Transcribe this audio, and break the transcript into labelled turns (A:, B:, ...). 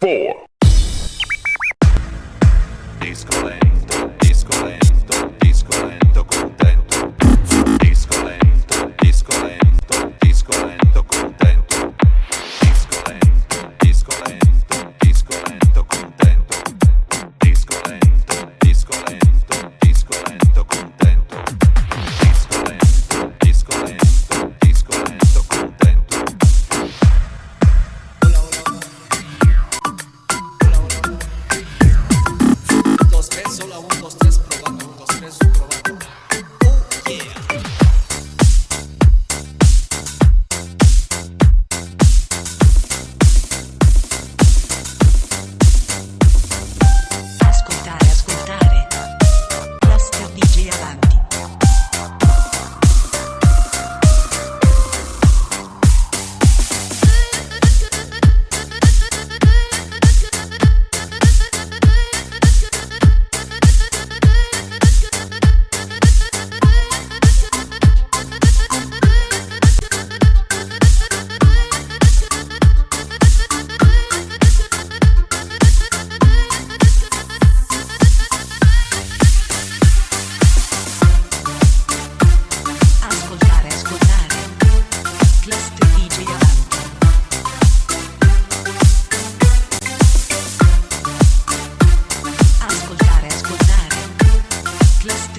A: four. Disco lane, disco lane.
B: Do